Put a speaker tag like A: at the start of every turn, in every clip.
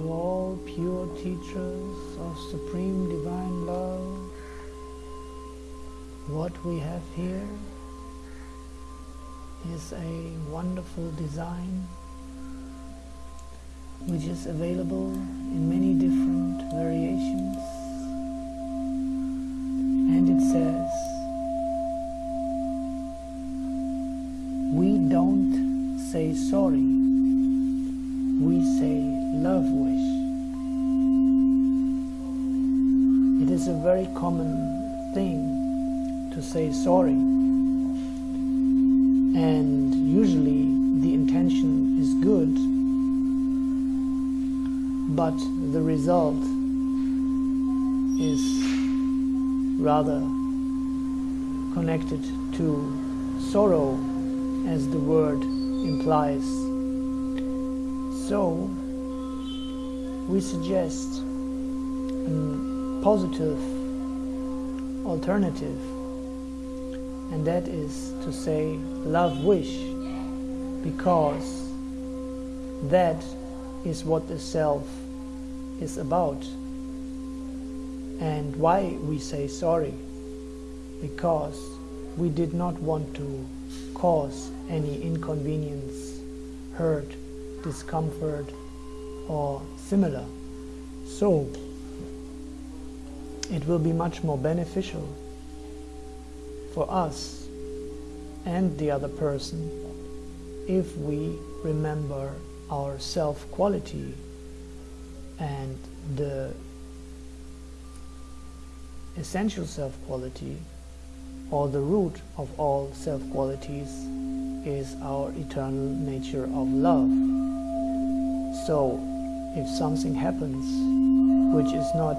A: to all pure teachers of Supreme Divine Love. What we have here is a wonderful design which is available in many different variations. And it says, We don't say sorry, we say love is a very common thing to say sorry, and usually the intention is good, but the result is rather connected to sorrow as the word implies. So we suggest a positive alternative and that is to say love wish because that is what the self is about and why we say sorry because we did not want to cause any inconvenience, hurt, discomfort, or similar. So, it will be much more beneficial for us and the other person if we remember our self-quality and the essential self-quality or the root of all self-qualities is our eternal nature of love. So, if something happens which is not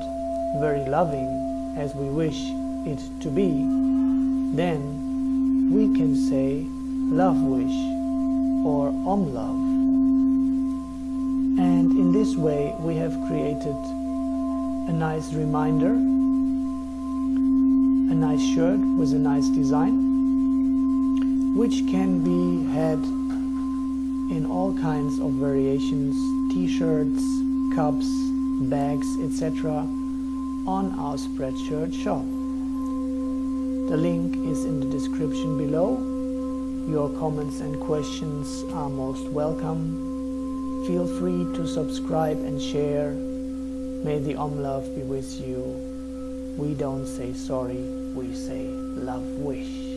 A: very loving as we wish it to be, then we can say love wish or om love. And in this way we have created a nice reminder a nice shirt with a nice design, which can be had in all kinds of variations, t-shirts, cups, bags, etc. on our Spreadshirt shop. The link is in the description below. Your comments and questions are most welcome. Feel free to subscribe and share. May the Om Love be with you. We don't say sorry, we say love wish.